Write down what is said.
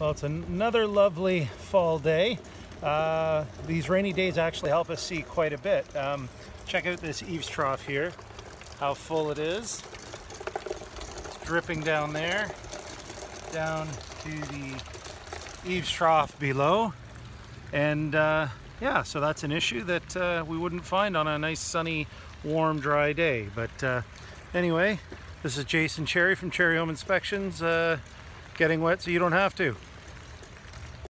Well, it's another lovely fall day. Uh, these rainy days actually help us see quite a bit. Um, check out this eaves trough here, how full it is. It's dripping down there, down to the eaves trough below. And uh, yeah, so that's an issue that uh, we wouldn't find on a nice sunny, warm, dry day. But uh, anyway, this is Jason Cherry from Cherry Home Inspections, uh, getting wet so you don't have to.